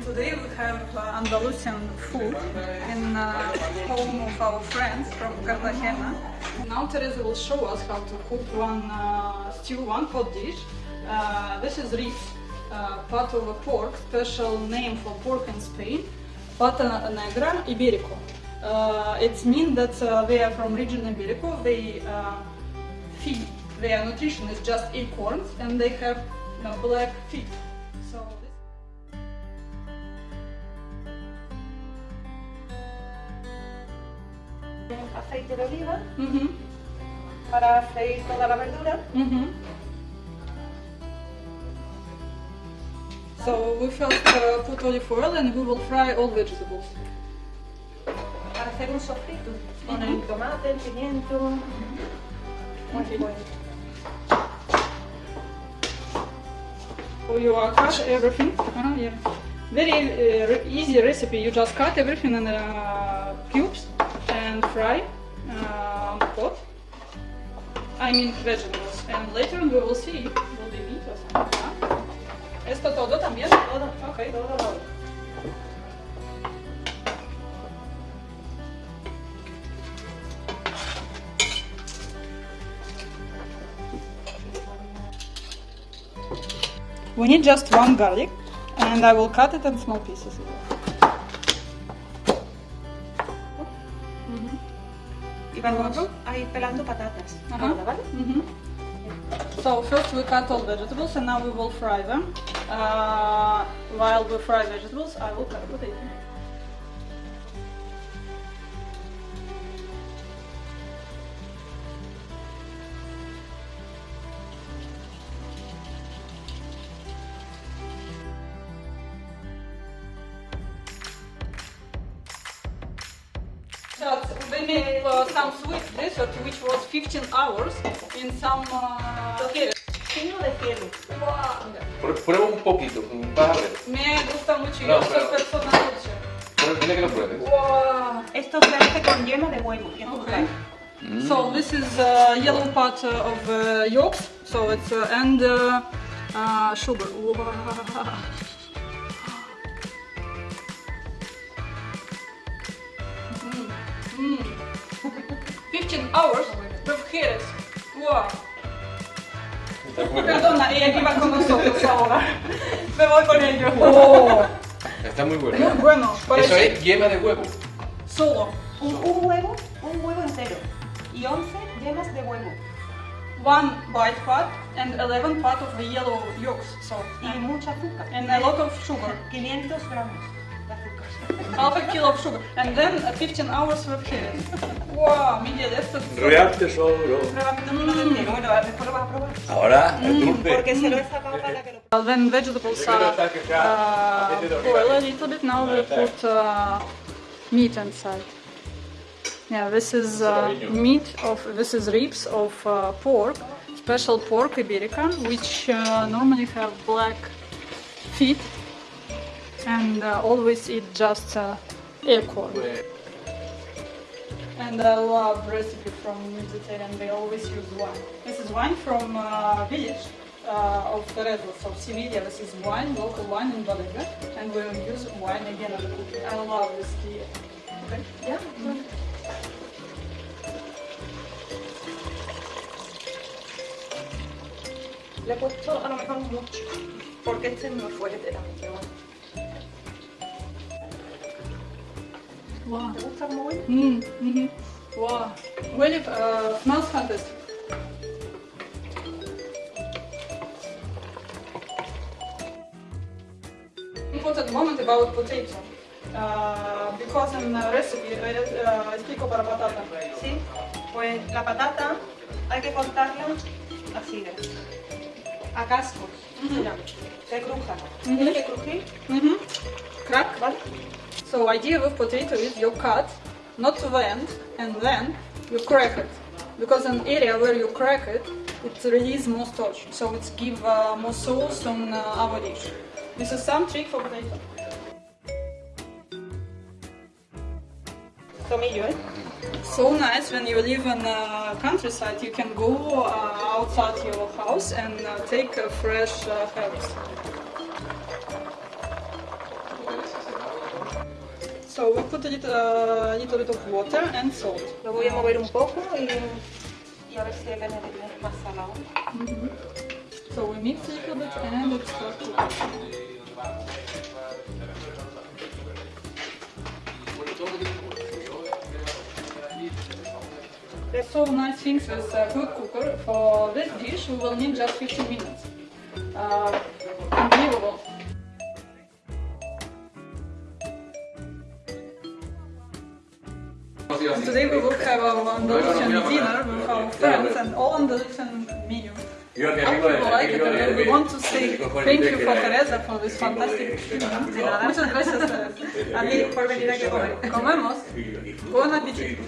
And today we have uh, Andalusian food in uh, home of our friends from Cartagena. Now Teresa will show us how to cook one uh, stew, one hot dish. Uh, this is ribs, uh, part of a pork, special name for pork in Spain, pata negra iberico. Uh, it means that they are from region Iberico. They feed, their nutrition is just acorns and they have you know, black feet. So aceite de oliva Mhm, para freír toda la verdura. mhm. So we first uh, put olive oil and we will fry all vegetables. para hacer un sofrito con el tomate, el pimiento. Muy Ok. bueno. So you uh, cut everything. Uh, yeah. Very uh, re- easy recipe. You just cut everything in uh, cubes fry uh, pot. I mean vegetables. And later on we will see will be meat or something. huh? ¿Esto todo también? Todo, Okay. todo, todo. We need just one garlic and I will cut it in small pieces. Y vamos a ir pelando patatas. Ajá. Ahora, ¿vale? So first we cut all vegetables and now we will fry them. Uh, while we fry vegetables, I will cut potato. So uh, some sweet dessert which was 15 hours in some uh, Tocino de cielo. Pr- Prueba un poquito, vas a ver. Me gusta mucho, No, yo soy pero- persona dulce. Prueba- Dile que lo pruebes. Wow. Esto se hace con yema de huevo. que Okay. Mm. So this is uh, yellow part uh, of uh, yolks. So it's uh, and uh, uh, sugar. Wow. Mm. Mm. 15 hours with heres. Wow. Está muy bueno. Perdona, ella que va con nosotros ahora. Me voy con ellos. Oh. Está muy Muy bueno. bueno. Eso es yema de huevo. solo. Un, un huevo, un huevo entero. Y 11 yemas de huevo. One white part and 11 part of the yellow yolks. So Y mucha azúcar. and a lot of sugar. 500 gramos. Half a kilo of sugar, and then uh, 15 hours with heres. Wow, Miguel, esto es... Real tesoro. Pruébame uno de entero. Bueno, después lo vas a probar. Ahora, el dulce. Porque se lo he sacado para que lo Uh, When vegetables are uh, boil a little bit, now we put uh, meat inside. Yeah, this is uh, meat of this is ribs of uh, pork, special pork iberican, which uh, normally have black feet, and uh, always eat just uh, acorn. And I love recipe from Mediterranean. They always use wine. This is wine from uh, village uh, of Teresa, of Sevilla. This is wine, local wine in Valencia, and we will use wine again in the cooking. I love this tea. Okay. Ya, Le he puesto a lo mejor mucho, porque este es Wow. ¿Te gusta muy bueno? Mm, hmm Wow. Really uh, smells fantastic. Important moment about potato. Uh, because in the recipe uh, explico para patata. Sí, pues la patata hay que cortarla así, a cascos, mira, que cruja. Tiene que crujir. Crack. ¿vale? So idea with potato is you cut not to the end and then you crack it because an area where you crack it it release more starch so it give uh, more sauce on uh, our dish. This is some trick for potato. So nice when you live in uh, countryside you can go uh, outside your house and uh, take uh, fresh uh, herbs. So we put a little, a little bit of water and salt. Lo voy a mover un poco y, y a ver si es más salado. So we mix a little bit and it starts to. There's so nice things with a good cooker. For this dish we will need just 15 minutes. Uh, unbelievable. Today we will have our Andalusian dinner with our friends and all Andalusian menu. Yo que I people like it and we want to say thank you for que- Teresa for this fantastic dinner. De. Muchas gracias a mí por venir aquí a comer. Comemos. Buen apetito.